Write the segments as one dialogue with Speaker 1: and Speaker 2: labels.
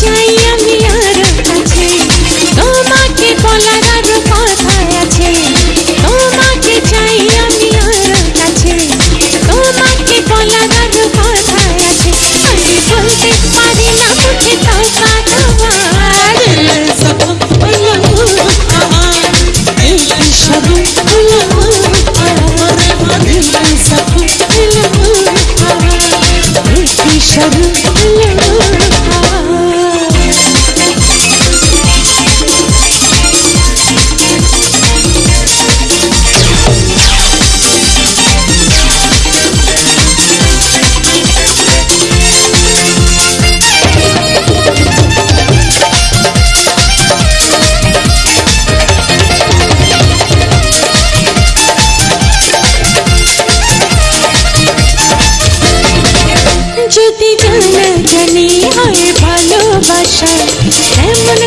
Speaker 1: चाहिए tell you জানি হয় ভালোবাসা। এমন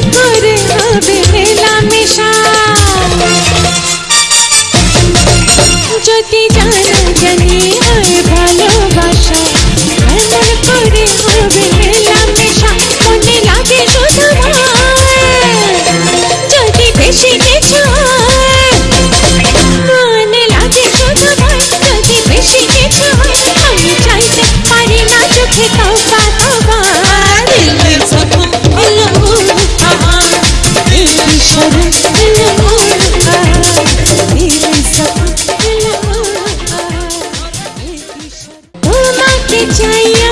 Speaker 1: चाहिए